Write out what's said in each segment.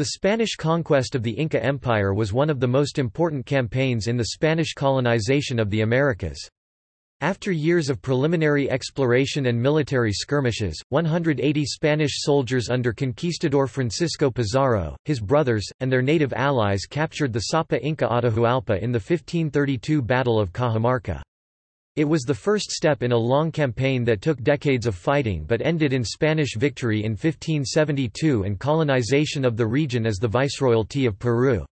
The Spanish conquest of the Inca Empire was one of the most important campaigns in the Spanish colonization of the Americas. After years of preliminary exploration and military skirmishes, 180 Spanish soldiers under conquistador Francisco Pizarro, his brothers, and their native allies captured the Sapa Inca Atahualpa in the 1532 Battle of Cajamarca. It was the first step in a long campaign that took decades of fighting but ended in Spanish victory in 1572 and colonization of the region as the Viceroyalty of Peru.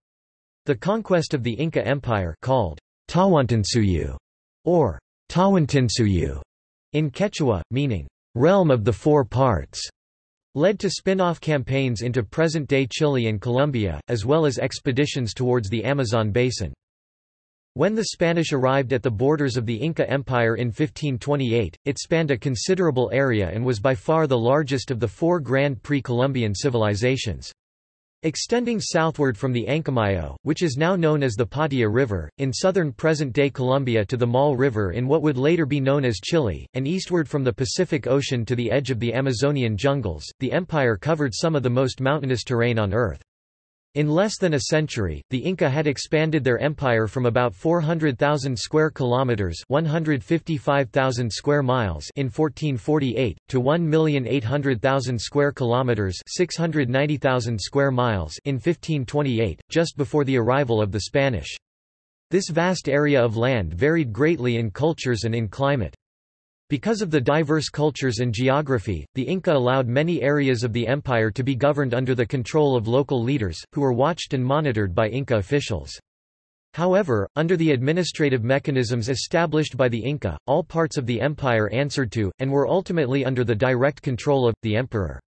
The conquest of the Inca Empire called Tahuantinsuyu, or Tawantinsuyu in Quechua, meaning realm of the four parts, led to spin-off campaigns into present-day Chile and Colombia, as well as expeditions towards the Amazon basin. When the Spanish arrived at the borders of the Inca Empire in 1528, it spanned a considerable area and was by far the largest of the four grand pre-Columbian civilizations. Extending southward from the Ancamayo, which is now known as the Patia River, in southern present-day Colombia to the Maule River in what would later be known as Chile, and eastward from the Pacific Ocean to the edge of the Amazonian jungles, the empire covered some of the most mountainous terrain on Earth. In less than a century, the Inca had expanded their empire from about 400,000 square kilometers, 155,000 square miles in 1448 to 1,800,000 square kilometers, 690,000 square miles in 1528, just before the arrival of the Spanish. This vast area of land varied greatly in cultures and in climate. Because of the diverse cultures and geography, the Inca allowed many areas of the empire to be governed under the control of local leaders, who were watched and monitored by Inca officials. However, under the administrative mechanisms established by the Inca, all parts of the empire answered to, and were ultimately under the direct control of, the emperor.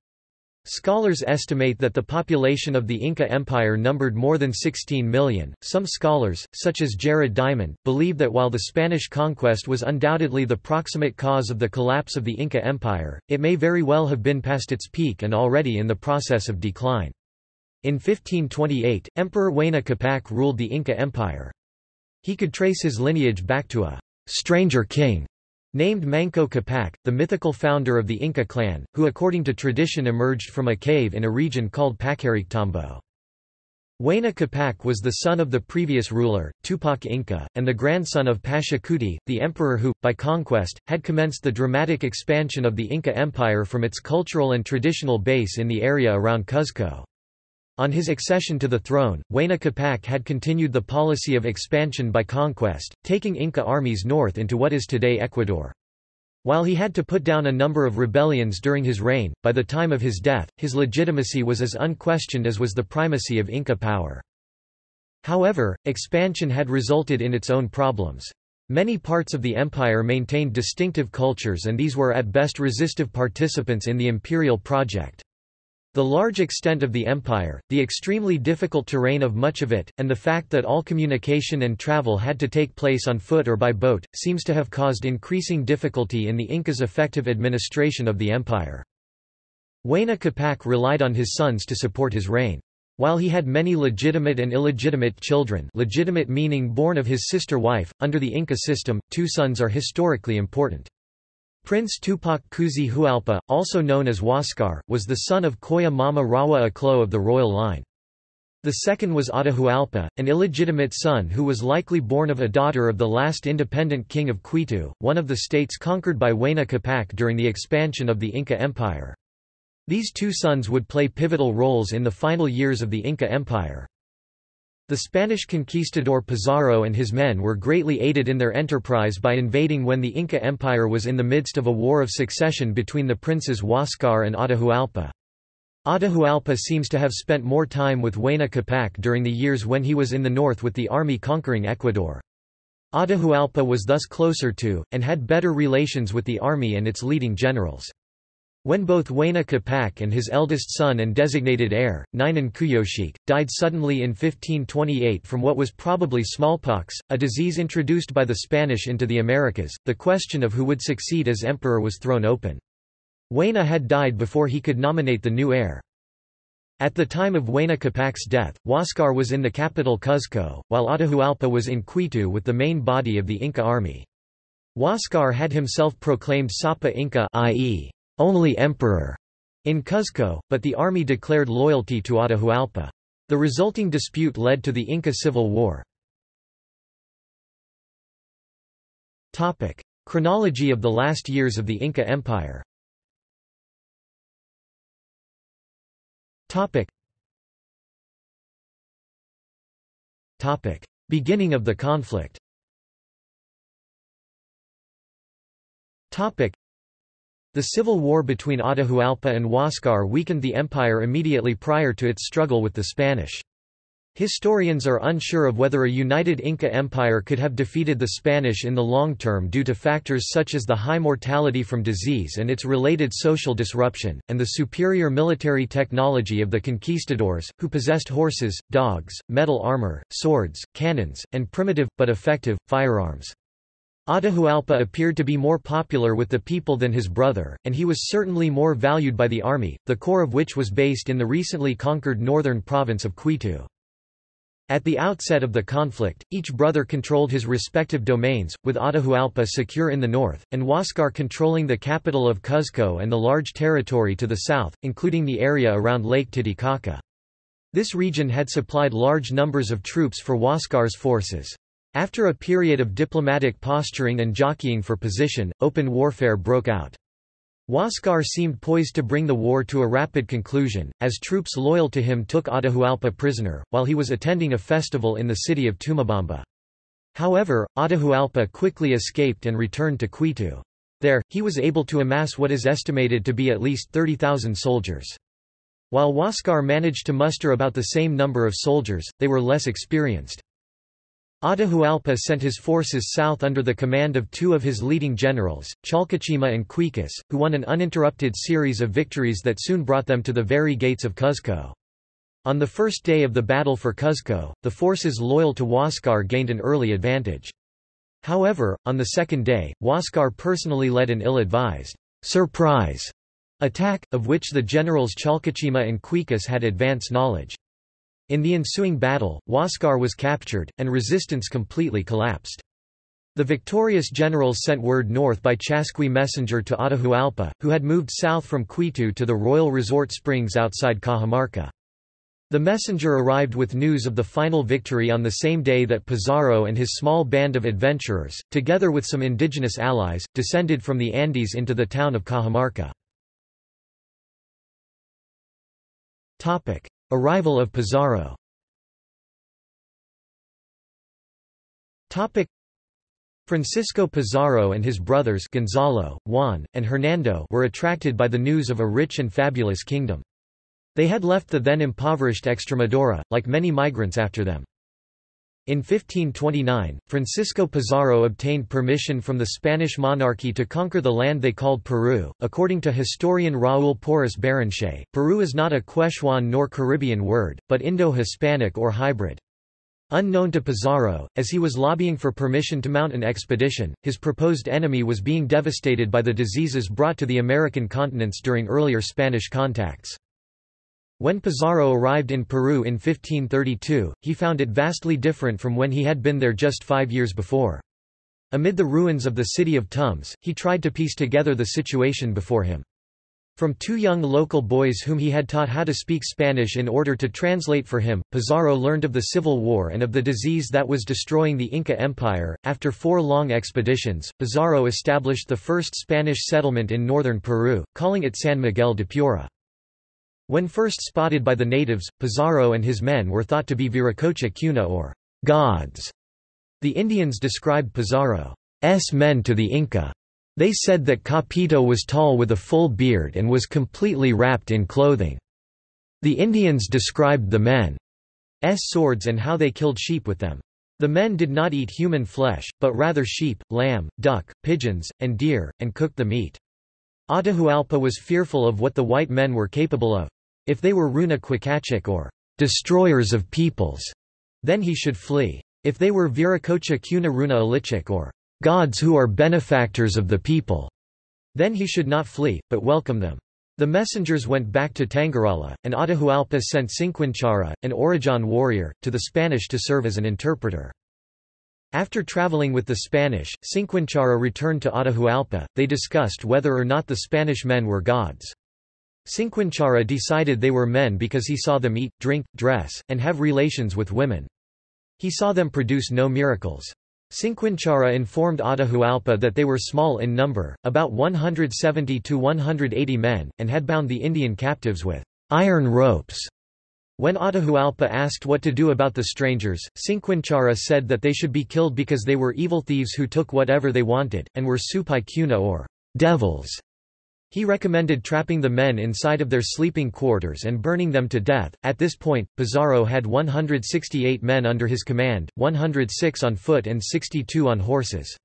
Scholars estimate that the population of the Inca Empire numbered more than 16 million. Some scholars, such as Jared Diamond, believe that while the Spanish conquest was undoubtedly the proximate cause of the collapse of the Inca Empire, it may very well have been past its peak and already in the process of decline. In 1528, Emperor Huayna Capac ruled the Inca Empire. He could trace his lineage back to a stranger king Named Manco Capac, the mythical founder of the Inca clan, who according to tradition emerged from a cave in a region called Pacarictambo. Huayna Capac was the son of the previous ruler, Tupac Inca, and the grandson of Pachacuti, the emperor who, by conquest, had commenced the dramatic expansion of the Inca Empire from its cultural and traditional base in the area around Cuzco. On his accession to the throne, Huayna Capac had continued the policy of expansion by conquest, taking Inca armies north into what is today Ecuador. While he had to put down a number of rebellions during his reign, by the time of his death, his legitimacy was as unquestioned as was the primacy of Inca power. However, expansion had resulted in its own problems. Many parts of the empire maintained distinctive cultures and these were at best resistive participants in the imperial project. The large extent of the empire, the extremely difficult terrain of much of it, and the fact that all communication and travel had to take place on foot or by boat, seems to have caused increasing difficulty in the Incas' effective administration of the empire. Huayna Capac relied on his sons to support his reign. While he had many legitimate and illegitimate children legitimate meaning born of his sister wife, under the Inca system, two sons are historically important. Prince Tupac Cusi Hualpa, also known as Huascar, was the son of Coya Mama Rahua Occllo of the royal line. The second was Atahualpa, an illegitimate son who was likely born of a daughter of the last independent king of Quito, one of the states conquered by Huayna Capac during the expansion of the Inca Empire. These two sons would play pivotal roles in the final years of the Inca Empire. The Spanish conquistador Pizarro and his men were greatly aided in their enterprise by invading when the Inca Empire was in the midst of a war of succession between the princes Huascar and Atahualpa. Atahualpa seems to have spent more time with Huayna Capac during the years when he was in the north with the army conquering Ecuador. Atahualpa was thus closer to, and had better relations with the army and its leading generals. When both Huayna Capac and his eldest son and designated heir, Ninan Cuyochi, died suddenly in 1528 from what was probably smallpox, a disease introduced by the Spanish into the Americas, the question of who would succeed as emperor was thrown open. Huayna had died before he could nominate the new heir. At the time of Huayna Capac's death, Huascar was in the capital Cuzco, while Atahualpa was in Quito with the main body of the Inca army. Huascar had himself proclaimed Sapa Inca i.e only emperor, in Cuzco, but the army declared loyalty to Atahualpa. The resulting dispute led to the Inca Civil War. Topic. Chronology of the last years of the Inca Empire Topic. Topic. Beginning of the conflict the civil war between Atahualpa and Huáscar weakened the empire immediately prior to its struggle with the Spanish. Historians are unsure of whether a united Inca Empire could have defeated the Spanish in the long term due to factors such as the high mortality from disease and its related social disruption, and the superior military technology of the conquistadors, who possessed horses, dogs, metal armor, swords, cannons, and primitive, but effective, firearms. Atahualpa appeared to be more popular with the people than his brother, and he was certainly more valued by the army, the core of which was based in the recently conquered northern province of Quito. At the outset of the conflict, each brother controlled his respective domains, with Atahualpa secure in the north, and Huáscar controlling the capital of Cuzco and the large territory to the south, including the area around Lake Titicaca. This region had supplied large numbers of troops for Huáscar's forces. After a period of diplomatic posturing and jockeying for position, open warfare broke out. Huáscar seemed poised to bring the war to a rapid conclusion, as troops loyal to him took Atahualpa prisoner, while he was attending a festival in the city of Tumabamba. However, Atahualpa quickly escaped and returned to Quito. There, he was able to amass what is estimated to be at least 30,000 soldiers. While Huáscar managed to muster about the same number of soldiers, they were less experienced. Atahualpa sent his forces south under the command of two of his leading generals, Chalcachima and Quizquis, who won an uninterrupted series of victories that soon brought them to the very gates of Cuzco. On the first day of the battle for Cuzco, the forces loyal to Huáscar gained an early advantage. However, on the second day, Huáscar personally led an ill-advised surprise attack, of which the generals Chalcachima and Quizquis had advance knowledge. In the ensuing battle, Huáscar was captured, and resistance completely collapsed. The victorious generals sent word north by Chasqui messenger to Atahualpa, who had moved south from Quito to the royal resort springs outside Cajamarca. The messenger arrived with news of the final victory on the same day that Pizarro and his small band of adventurers, together with some indigenous allies, descended from the Andes into the town of Cajamarca. Arrival of Pizarro Francisco Pizarro and his brothers Gonzalo, Juan, and Hernando were attracted by the news of a rich and fabulous kingdom. They had left the then impoverished Extremadura, like many migrants after them. In 1529, Francisco Pizarro obtained permission from the Spanish monarchy to conquer the land they called Peru. According to historian Raúl Porras Barrenechea, Peru is not a Quechuan nor Caribbean word, but Indo-Hispanic or hybrid. Unknown to Pizarro, as he was lobbying for permission to mount an expedition, his proposed enemy was being devastated by the diseases brought to the American continents during earlier Spanish contacts. When Pizarro arrived in Peru in 1532, he found it vastly different from when he had been there just five years before. Amid the ruins of the city of Tumbes, he tried to piece together the situation before him. From two young local boys whom he had taught how to speak Spanish in order to translate for him, Pizarro learned of the Civil War and of the disease that was destroying the Inca Empire. After four long expeditions, Pizarro established the first Spanish settlement in northern Peru, calling it San Miguel de Piura. When first spotted by the natives, Pizarro and his men were thought to be Viracocha Cuna or gods. The Indians described Pizarro's men to the Inca. They said that Capito was tall with a full beard and was completely wrapped in clothing. The Indians described the men's swords and how they killed sheep with them. The men did not eat human flesh, but rather sheep, lamb, duck, pigeons, and deer, and cooked the meat. Atahualpa was fearful of what the white men were capable of. If they were Runa Quicachik or destroyers of peoples, then he should flee. If they were Viracocha Cuna Runa Alichik or gods who are benefactors of the people, then he should not flee, but welcome them. The messengers went back to Tangarala, and Atahualpa sent Cinquinchara, an Orejón warrior, to the Spanish to serve as an interpreter. After traveling with the Spanish, Cinquinchara returned to Atahualpa, they discussed whether or not the Spanish men were gods. Cinquinchara decided they were men because he saw them eat, drink, dress, and have relations with women. He saw them produce no miracles. Cinquinchara informed Atahualpa that they were small in number, about 170 to 180 men, and had bound the Indian captives with iron ropes. When Atahualpa asked what to do about the strangers, Cinquinchara said that they should be killed because they were evil thieves who took whatever they wanted, and were supai kuna or devils. He recommended trapping the men inside of their sleeping quarters and burning them to death. At this point, Pizarro had 168 men under his command, 106 on foot and 62 on horses.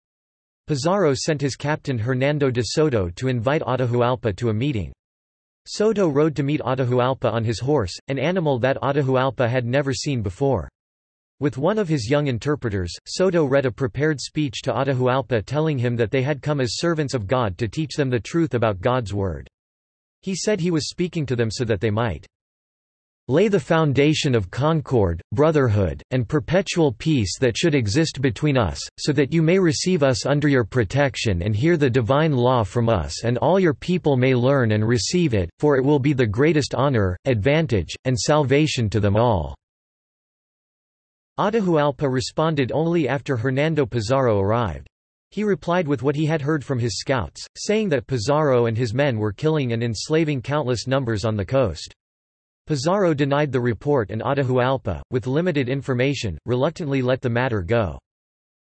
Pizarro sent his captain Hernando de Soto to invite Atahualpa to a meeting. Soto rode to meet Atahualpa on his horse, an animal that Atahualpa had never seen before. With one of his young interpreters, Soto read a prepared speech to Atahualpa telling him that they had come as servants of God to teach them the truth about God's word. He said he was speaking to them so that they might lay the foundation of concord, brotherhood, and perpetual peace that should exist between us, so that you may receive us under your protection and hear the divine law from us and all your people may learn and receive it, for it will be the greatest honor, advantage, and salvation to them all." Atahualpa responded only after Hernando Pizarro arrived. He replied with what he had heard from his scouts, saying that Pizarro and his men were killing and enslaving countless numbers on the coast. Pizarro denied the report and Atahualpa, with limited information, reluctantly let the matter go.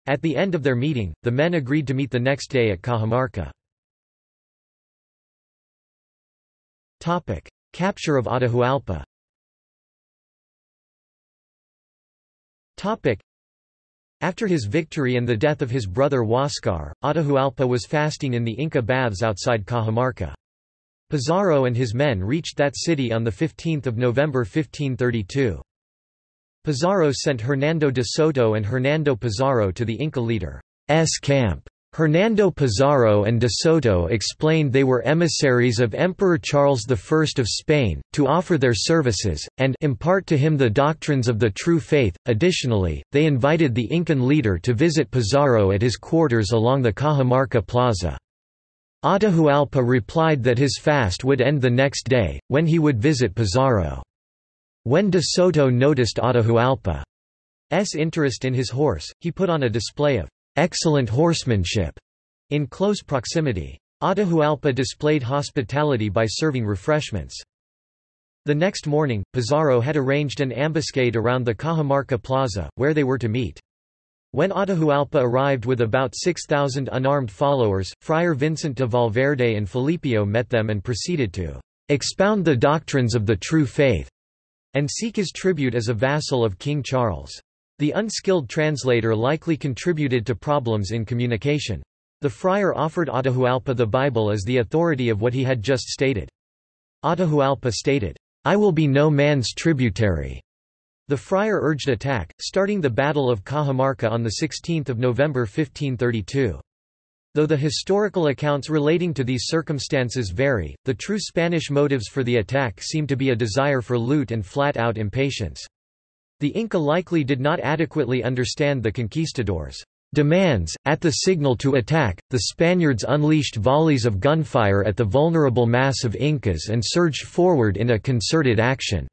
At the end of their meeting, the men agreed to meet the next day at Cajamarca. Capture of Atahualpa After his victory and the death of his brother Huáscar, Atahualpa was fasting in the Inca baths outside Cajamarca. Pizarro and his men reached that city on 15 November 1532. Pizarro sent Hernando de Soto and Hernando Pizarro to the Inca leader's camp. Hernando Pizarro and de Soto explained they were emissaries of Emperor Charles I of Spain, to offer their services, and impart to him the doctrines of the true faith. Additionally, they invited the Incan leader to visit Pizarro at his quarters along the Cajamarca Plaza. Atahualpa replied that his fast would end the next day, when he would visit Pizarro. When de Soto noticed Atahualpa's interest in his horse, he put on a display of excellent horsemanship in close proximity. Atahualpa displayed hospitality by serving refreshments. The next morning, Pizarro had arranged an ambuscade around the Cajamarca Plaza, where they were to meet. When Atahualpa arrived with about 6,000 unarmed followers, Friar Vincent de Valverde and Felipillo met them and proceeded to expound the doctrines of the true faith and seek his tribute as a vassal of King Charles. The unskilled translator likely contributed to problems in communication. The friar offered Atahualpa the Bible as the authority of what he had just stated. Atahualpa stated, I will be no man's tributary. The friar urged attack, starting the Battle of Cajamarca on 16 November 1532. Though the historical accounts relating to these circumstances vary, the true Spanish motives for the attack seem to be a desire for loot and flat-out impatience. The Inca likely did not adequately understand the conquistadors' demands. At the signal to attack, the Spaniards unleashed volleys of gunfire at the vulnerable mass of Incas and surged forward in a concerted action.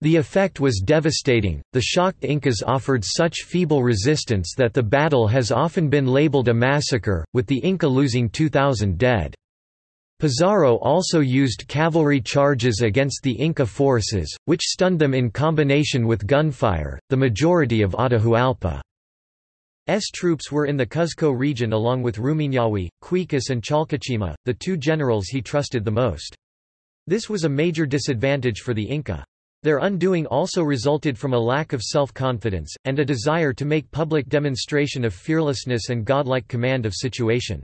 The effect was devastating. The shocked Incas offered such feeble resistance that the battle has often been labeled a massacre, with the Inca losing 2,000 dead. Pizarro also used cavalry charges against the Inca forces, which stunned them in combination with gunfire. The majority of Atahualpa's troops were in the Cuzco region along with Rumiñahui, Quizquis, and Chalcachima, the two generals he trusted the most. This was a major disadvantage for the Inca. Their undoing also resulted from a lack of self-confidence, and a desire to make public demonstration of fearlessness and godlike command of situation.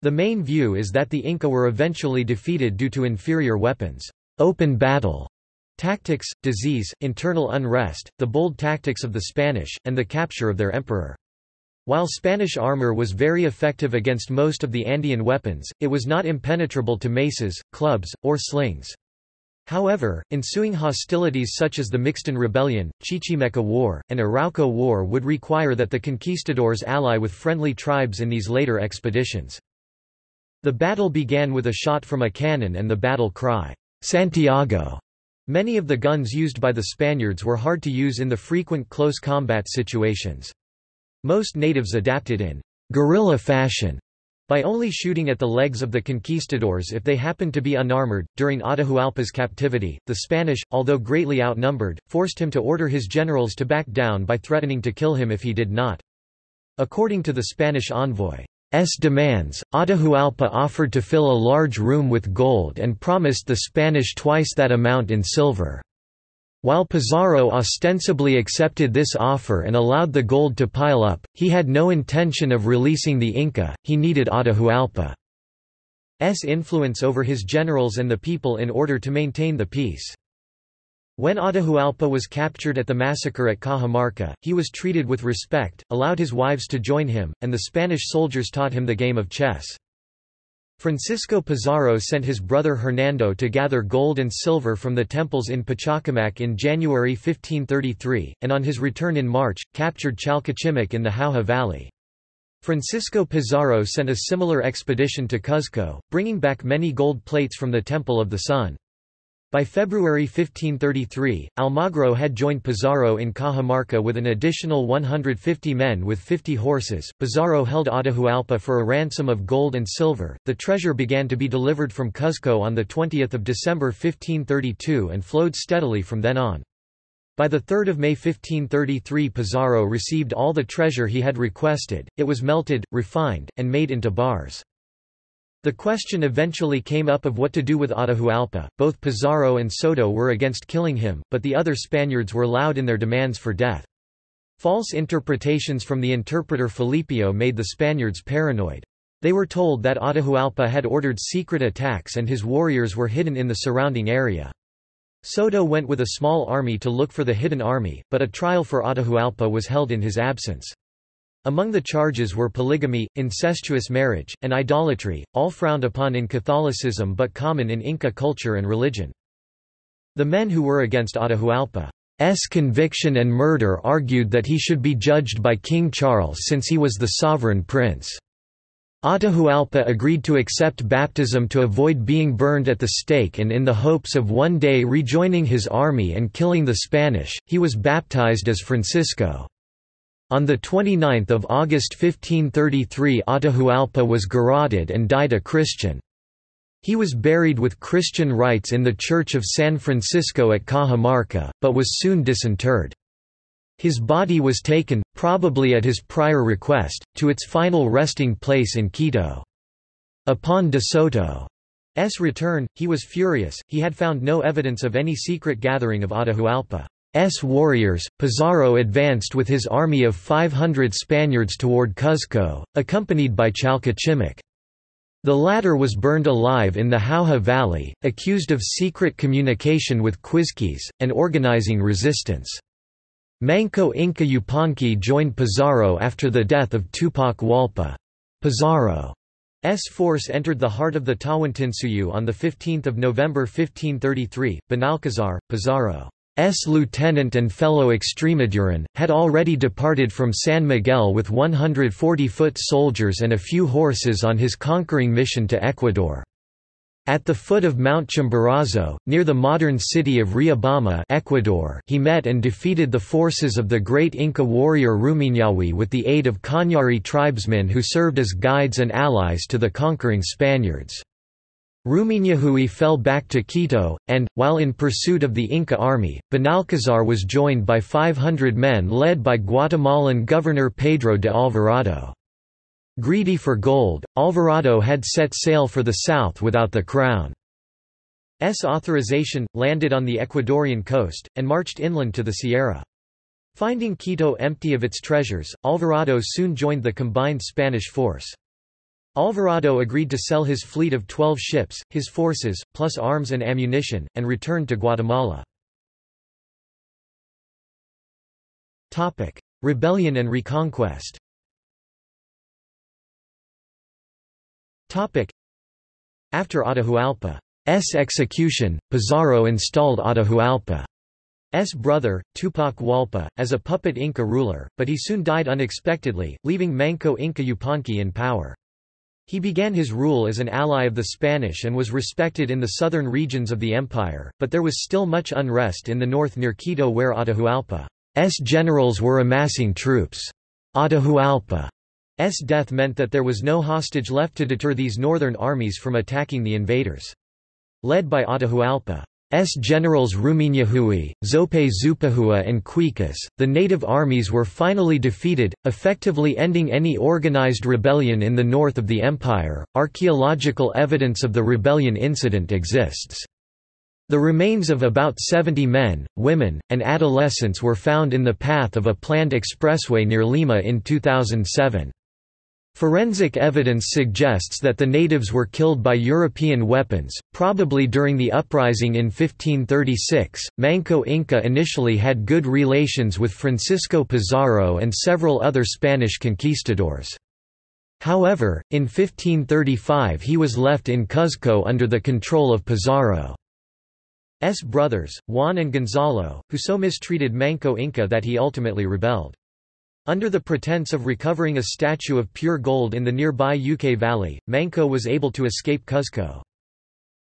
The main view is that the Inca were eventually defeated due to inferior weapons, open battle, tactics, disease, internal unrest, the bold tactics of the Spanish, and the capture of their emperor. While Spanish armor was very effective against most of the Andean weapons, it was not impenetrable to maces, clubs, or slings. However, ensuing hostilities such as the Mixton Rebellion, Chichimeca War, and Arauco War would require that the conquistadors ally with friendly tribes in these later expeditions. The battle began with a shot from a cannon and the battle cry, Santiago! Many of the guns used by the Spaniards were hard to use in the frequent close combat situations. Most natives adapted in guerrilla fashion by only shooting at the legs of the conquistadors if they happened to be unarmored. During Atahualpa's captivity, the Spanish, although greatly outnumbered, forced him to order his generals to back down by threatening to kill him if he did not. According to the Spanish envoy's demands, Atahualpa offered to fill a large room with gold and promised the Spanish twice that amount in silver. While Pizarro ostensibly accepted this offer and allowed the gold to pile up, he had no intention of releasing the Inca, he needed Atahualpa's influence over his generals and the people in order to maintain the peace. When Atahualpa was captured at the massacre at Cajamarca, he was treated with respect, allowed his wives to join him, and the Spanish soldiers taught him the game of chess. Francisco Pizarro sent his brother Hernando to gather gold and silver from the temples in Pachacamac in January 1533, and on his return in March, captured Chalcachimac in the Jauja Valley. Francisco Pizarro sent a similar expedition to Cuzco, bringing back many gold plates from the Temple of the Sun. By February 1533, Almagro had joined Pizarro in Cajamarca with an additional 150 men with 50 horses. Pizarro held Atahualpa for a ransom of gold and silver. The treasure began to be delivered from Cuzco on 20 December 1532 and flowed steadily from then on. By 3 May 1533 Pizarro received all the treasure he had requested, it was melted, refined, and made into bars. The question eventually came up of what to do with Atahualpa. Both Pizarro and Soto were against killing him, but the other Spaniards were loud in their demands for death. False interpretations from the interpreter Felipillo made the Spaniards paranoid. They were told that Atahualpa had ordered secret attacks and his warriors were hidden in the surrounding area. Soto went with a small army to look for the hidden army, but a trial for Atahualpa was held in his absence. Among the charges were polygamy, incestuous marriage, and idolatry, all frowned upon in Catholicism but common in Inca culture and religion. The men who were against Atahualpa's conviction and murder argued that he should be judged by King Charles since he was the sovereign prince. Atahualpa agreed to accept baptism to avoid being burned at the stake and in the hopes of one day rejoining his army and killing the Spanish, he was baptized as Francisco. On 29 August 1533 Atahualpa was garroted and died a Christian. He was buried with Christian rites in the Church of San Francisco at Cajamarca, but was soon disinterred. His body was taken, probably at his prior request, to its final resting place in Quito. Upon de Soto's return, he was furious, he had found no evidence of any secret gathering of Atahualpa. S warriors, Pizarro advanced with his army of 500 Spaniards toward Cuzco, accompanied by Chalcachimac. The latter was burned alive in the Jauja Valley, accused of secret communication with Quizquis, and organizing resistance. Manco Inca Yupanqui joined Pizarro after the death of Tupac Hualpa. Pizarro's force entered the heart of the Tawantinsuyu on 15 November 1533. Benalcazar, Pizarro S. lieutenant and fellow Extremaduran, had already departed from San Miguel with 140 foot soldiers and a few horses on his conquering mission to Ecuador. At the foot of Mount Chimborazo, near the modern city of Riobamba Ecuador, he met and defeated the forces of the great Inca warrior Rumiñahui with the aid of Cañari tribesmen who served as guides and allies to the conquering Spaniards. Rumiñahui fell back to Quito, and, while in pursuit of the Inca army, Benalcazar was joined by 500 men led by Guatemalan governor Pedro de Alvarado. Greedy for gold, Alvarado had set sail for the south without the crown's authorization, landed on the Ecuadorian coast, and marched inland to the Sierra. Finding Quito empty of its treasures, Alvarado soon joined the combined Spanish force. Alvarado agreed to sell his fleet of twelve ships, his forces, plus arms and ammunition, and returned to Guatemala. Rebellion and reconquest After Atahualpa's execution, Pizarro installed Atahualpa's brother, Tupac Hualpa, as a puppet Inca ruler, but he soon died unexpectedly, leaving Manco Inca Yupanqui in power. He began his rule as an ally of the Spanish and was respected in the southern regions of the empire, but there was still much unrest in the north near Quito where Atahualpa's generals were amassing troops. Atahualpa's death meant that there was no hostage left to deter these northern armies from attacking the invaders. Led by Atahualpa, S generals Rumiñahui, Zope Zupahua and Quizquis, the native armies were finally defeated, effectively ending any organized rebellion in the north of the empire. Archaeological evidence of the rebellion incident exists. The remains of about 70 men, women, and adolescents were found in the path of a planned expressway near Lima in 2007. Forensic evidence suggests that the natives were killed by European weapons, probably during the uprising in 1536. Manco Inca initially had good relations with Francisco Pizarro and several other Spanish conquistadors. However, in 1535 he was left in Cuzco under the control of Pizarro's brothers, Juan and Gonzalo, who so mistreated Manco Inca that he ultimately rebelled. Under the pretense of recovering a statue of pure gold in the nearby Yucay Valley, Manco was able to escape Cuzco.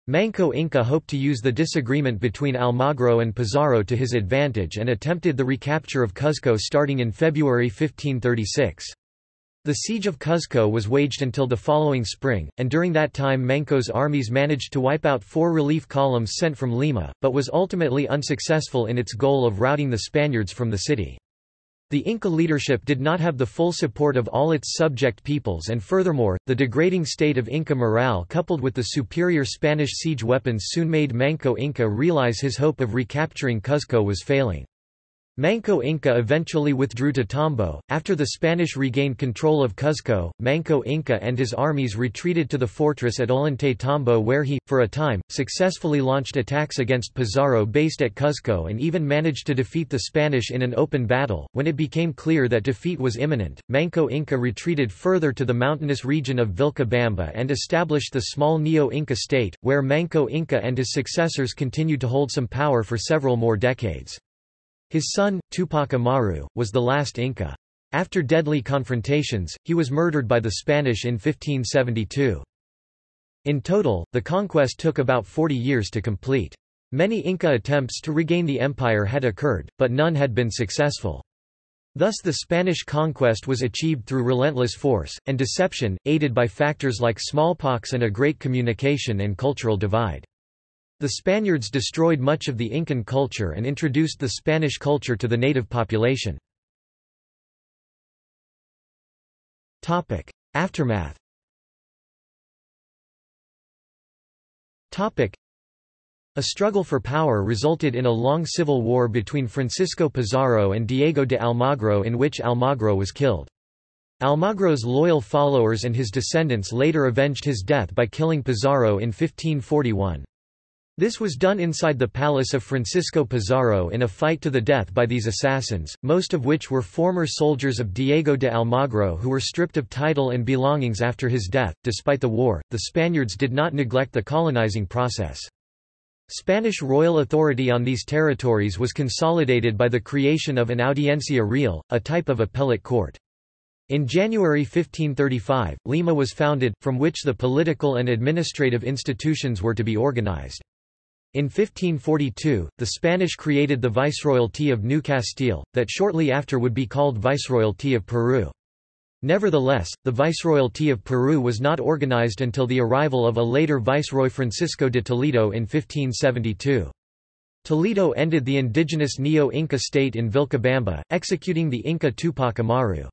Manco Inca hoped to use the disagreement between Almagro and Pizarro to his advantage and attempted the recapture of Cuzco starting in February 1536. The siege of Cuzco was waged until the following spring, and during that time Manco's armies managed to wipe out four relief columns sent from Lima, but was ultimately unsuccessful in its goal of routing the Spaniards from the city. The Inca leadership did not have the full support of all its subject peoples and furthermore, the degrading state of Inca morale coupled with the superior Spanish siege weapons soon made Manco Inca realize his hope of recapturing Cuzco was failing. Manco Inca eventually withdrew to Tambo. After the Spanish regained control of Cuzco, Manco Inca and his armies retreated to the fortress at Ollantay Tambo where he, for a time, successfully launched attacks against Pizarro based at Cuzco and even managed to defeat the Spanish in an open battle. When it became clear that defeat was imminent, Manco Inca retreated further to the mountainous region of Vilcabamba and established the small Neo-Inca state, where Manco Inca and his successors continued to hold some power for several more decades. His son, Tupac Amaru, was the last Inca. After deadly confrontations, he was murdered by the Spanish in 1572. In total, the conquest took about 40 years to complete. Many Inca attempts to regain the empire had occurred, but none had been successful. Thus the Spanish conquest was achieved through relentless force, and deception, aided by factors like smallpox and a great communication and cultural divide. The Spaniards destroyed much of the Incan culture and introduced the Spanish culture to the native population. Aftermath a struggle for power resulted in a long civil war between Francisco Pizarro and Diego de Almagro in which Almagro was killed. Almagro's loyal followers and his descendants later avenged his death by killing Pizarro in 1541. This was done inside the palace of Francisco Pizarro in a fight to the death by these assassins, most of which were former soldiers of Diego de Almagro who were stripped of title and belongings after his death. Despite the war, the Spaniards did not neglect the colonizing process. Spanish royal authority on these territories was consolidated by the creation of an audiencia real, a type of appellate court. In January 1535, Lima was founded, from which the political and administrative institutions were to be organized. In 1542, the Spanish created the Viceroyalty of New Castile, that shortly after would be called Viceroyalty of Peru. Nevertheless, the Viceroyalty of Peru was not organized until the arrival of a later Viceroy Francisco de Toledo in 1572. Toledo ended the indigenous Neo-Inca state in Vilcabamba, executing the Inca Tupac Amaru.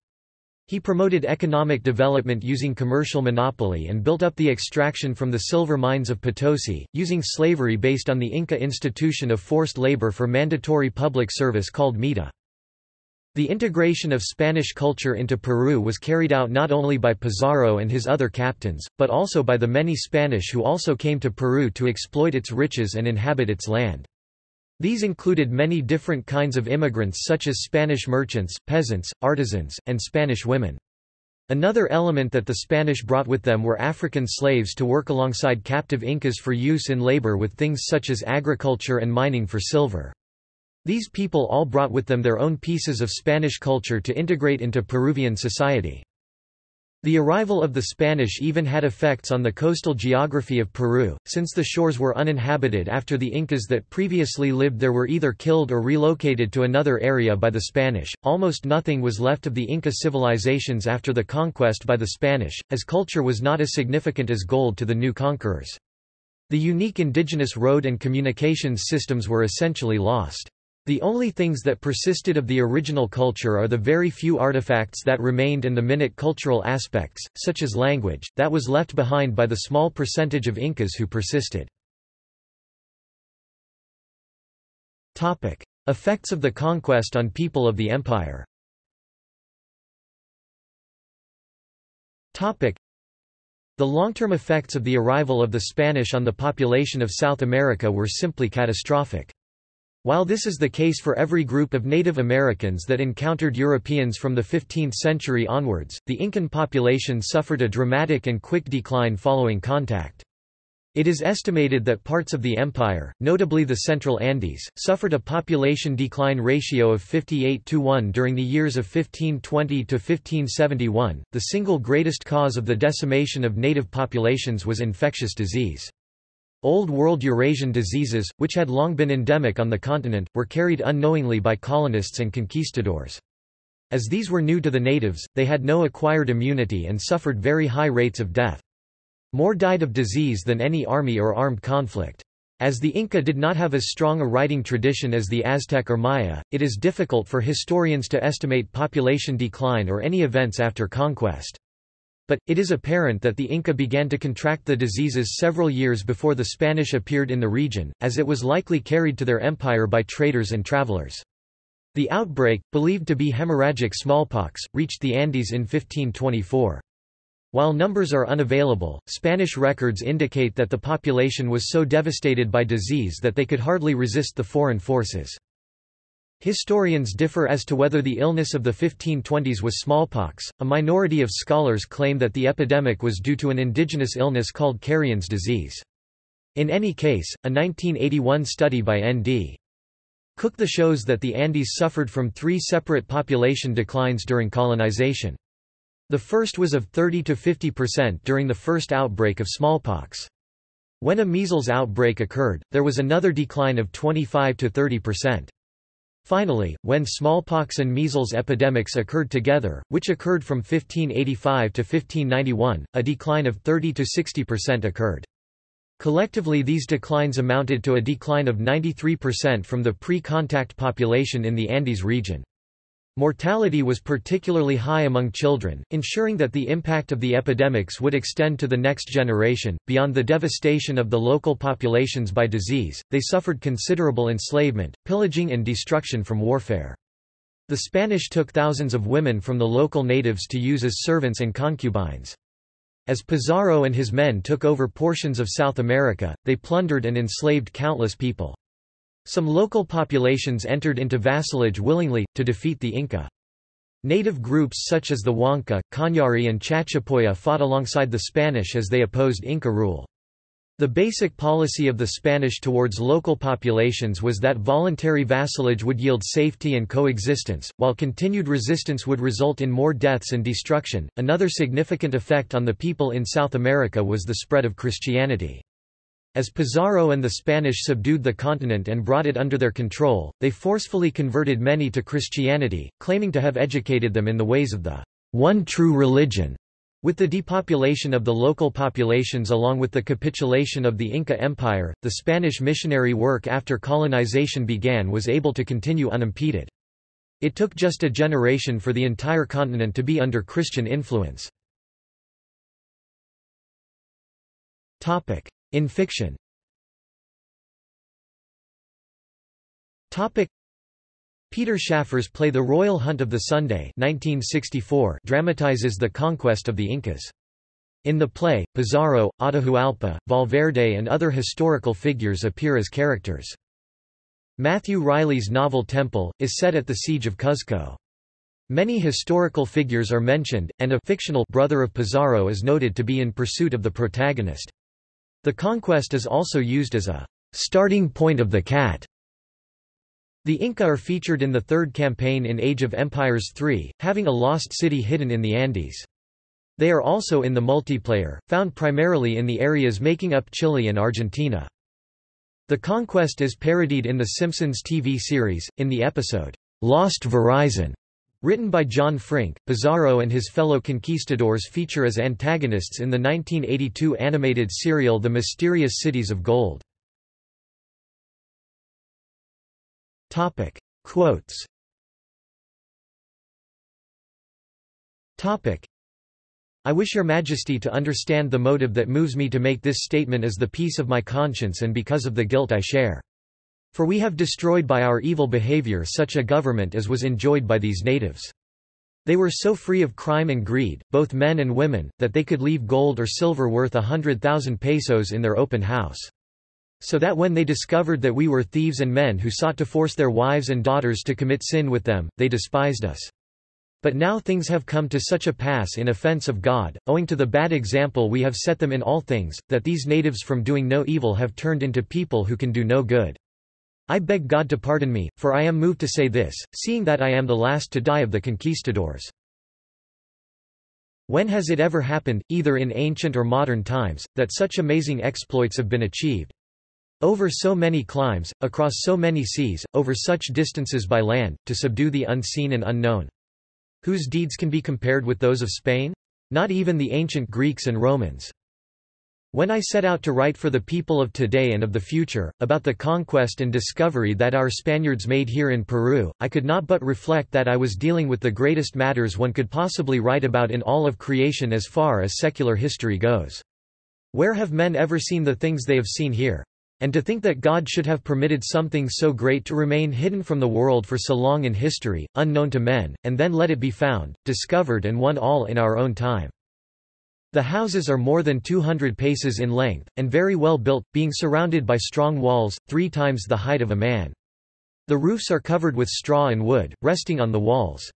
He promoted economic development using commercial monopoly and built up the extraction from the silver mines of Potosi, using slavery based on the Inca institution of forced labor for mandatory public service called MITA. The integration of Spanish culture into Peru was carried out not only by Pizarro and his other captains, but also by the many Spanish who also came to Peru to exploit its riches and inhabit its land. These included many different kinds of immigrants such as Spanish merchants, peasants, artisans, and Spanish women. Another element that the Spanish brought with them were African slaves to work alongside captive Incas for use in labor with things such as agriculture and mining for silver. These people all brought with them their own pieces of Spanish culture to integrate into Peruvian society. The arrival of the Spanish even had effects on the coastal geography of Peru, since the shores were uninhabited after the Incas that previously lived there were either killed or relocated to another area by the Spanish. Almost nothing was left of the Inca civilizations after the conquest by the Spanish, as culture was not as significant as gold to the new conquerors. The unique indigenous road and communications systems were essentially lost. The only things that persisted of the original culture are the very few artifacts that remained and the minute cultural aspects, such as language, that was left behind by the small percentage of Incas who persisted. Effects of the conquest on people of the empire the long-term effects of the arrival of the Spanish on the population of South America were simply catastrophic. While this is the case for every group of Native Americans that encountered Europeans from the 15th century onwards, the Incan population suffered a dramatic and quick decline following contact. It is estimated that parts of the empire, notably the Central Andes, suffered a population decline ratio of 58 to 1 during the years of 1520 to 1571. The single greatest cause of the decimation of native populations was infectious disease. Old World Eurasian diseases, which had long been endemic on the continent, were carried unknowingly by colonists and conquistadors. As these were new to the natives, they had no acquired immunity and suffered very high rates of death. More died of disease than any army or armed conflict. As the Inca did not have as strong a writing tradition as the Aztec or Maya, it is difficult for historians to estimate population decline or any events after conquest. But, it is apparent that the Inca began to contract the diseases several years before the Spanish appeared in the region, as it was likely carried to their empire by traders and travelers. The outbreak, believed to be hemorrhagic smallpox, reached the Andes in 1524. While numbers are unavailable, Spanish records indicate that the population was so devastated by disease that they could hardly resist the foreign forces. Historians differ as to whether the illness of the 1520s was smallpox. A minority of scholars claim that the epidemic was due to an indigenous illness called Carrion's disease. In any case, a 1981 study by N.D. Cook the shows that the Andes suffered from three separate population declines during colonization. The first was of 30 to 50% during the first outbreak of smallpox. When a measles outbreak occurred, there was another decline of 25 to 30%. Finally, when smallpox and measles epidemics occurred together, which occurred from 1585 to 1591, a decline of 30 to 60% occurred. Collectively these declines amounted to a decline of 93% from the pre-contact population in the Andes region. Mortality was particularly high among children, ensuring that the impact of the epidemics would extend to the next generation. Beyond the devastation of the local populations by disease, they suffered considerable enslavement, pillaging, and destruction from warfare. The Spanish took thousands of women from the local natives to use as servants and concubines. As Pizarro and his men took over portions of South America, they plundered and enslaved countless people. Some local populations entered into vassalage willingly, to defeat the Inca. Native groups such as the Huanca, Cañari and Chachapoya fought alongside the Spanish as they opposed Inca rule. The basic policy of the Spanish towards local populations was that voluntary vassalage would yield safety and coexistence, while continued resistance would result in more deaths and destruction. Another significant effect on the people in South America was the spread of Christianity. As Pizarro and the Spanish subdued the continent and brought it under their control, they forcefully converted many to Christianity, claiming to have educated them in the ways of the one true religion. With the depopulation of the local populations along with the capitulation of the Inca Empire, the Spanish missionary work after colonization began was able to continue unimpeded. It took just a generation for the entire continent to be under Christian influence. In fiction Peter Shaffer's play The Royal Hunt of the Sunday 1964 dramatizes the conquest of the Incas. In the play, Pizarro, Atahualpa, Valverde and other historical figures appear as characters. Matthew Reilly's novel Temple, is set at the Siege of Cuzco. Many historical figures are mentioned, and a fictional brother of Pizarro is noted to be in pursuit of the protagonist. The conquest is also used as a starting point of the cat. The Inca are featured in the third campaign in Age of Empires III, having a lost city hidden in the Andes. They are also in the multiplayer, found primarily in the areas making up Chile and Argentina. The conquest is parodied in The Simpsons TV series, in the episode, Lost Verizon. Written by John Frink, Pizarro and his fellow conquistadors feature as antagonists in the 1982 animated serial The Mysterious Cities of Gold. Topic. Quotes Topic. I wish your majesty to understand the motive that moves me to make this statement as the peace of my conscience and because of the guilt I share. For we have destroyed by our evil behavior such a government as was enjoyed by these natives. They were so free of crime and greed, both men and women, that they could leave gold or silver worth a hundred thousand pesos in their open house. So that when they discovered that we were thieves and men who sought to force their wives and daughters to commit sin with them, they despised us. But now things have come to such a pass in offense of God, owing to the bad example we have set them in all things, that these natives from doing no evil have turned into people who can do no good. I beg God to pardon me, for I am moved to say this, seeing that I am the last to die of the conquistadors. When has it ever happened, either in ancient or modern times, that such amazing exploits have been achieved? Over so many climes, across so many seas, over such distances by land, to subdue the unseen and unknown. Whose deeds can be compared with those of Spain? Not even the ancient Greeks and Romans. When I set out to write for the people of today and of the future, about the conquest and discovery that our Spaniards made here in Peru, I could not but reflect that I was dealing with the greatest matters one could possibly write about in all of creation as far as secular history goes. Where have men ever seen the things they have seen here? And to think that God should have permitted something so great to remain hidden from the world for so long in history, unknown to men, and then let it be found, discovered and won all in our own time. The houses are more than 200 paces in length, and very well built, being surrounded by strong walls, three times the height of a man. The roofs are covered with straw and wood, resting on the walls.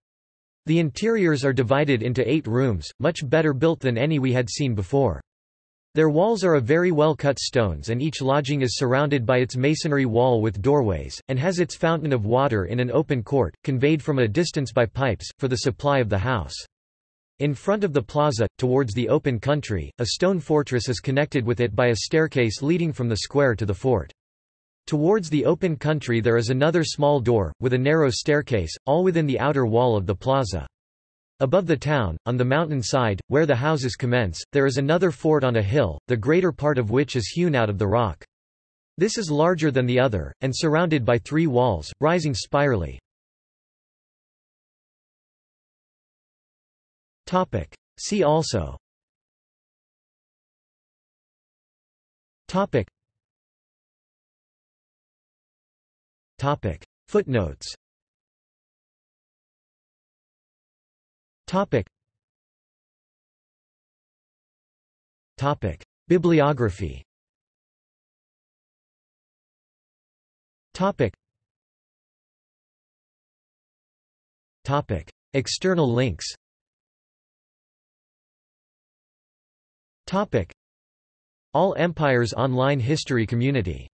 The interiors are divided into eight rooms, much better built than any we had seen before. Their walls are of very well cut stones and each lodging is surrounded by its masonry wall with doorways, and has its fountain of water in an open court, conveyed from a distance by pipes, for the supply of the house. In front of the plaza, towards the open country, a stone fortress is connected with it by a staircase leading from the square to the fort. Towards the open country there is another small door, with a narrow staircase, all within the outer wall of the plaza. Above the town, on the mountain side, where the houses commence, there is another fort on a hill, the greater part of which is hewn out of the rock. This is larger than the other, and surrounded by three walls, rising spirally. See also Topic. Topic. Footnotes Topic. Topic. Bibliography Topic. Topic. External links All Empires Online History Community